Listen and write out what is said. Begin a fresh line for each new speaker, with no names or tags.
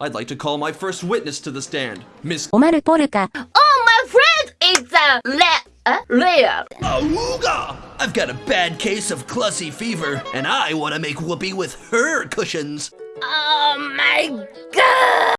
I'd like to call my first witness to the stand, Miss
オマル・ポルカ
Oh, my friend is a le uh, Leo.
Awooga! I've got a bad case of clussy fever, and I want to make whoopee with her cushions.
Oh my god!